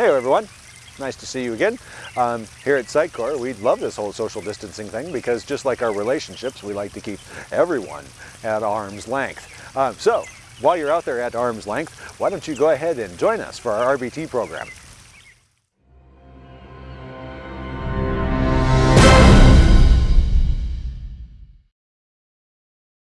Hey everyone, nice to see you again. Um, here at Sitecore, we love this whole social distancing thing because just like our relationships, we like to keep everyone at arm's length. Um, so, while you're out there at arm's length, why don't you go ahead and join us for our RBT program.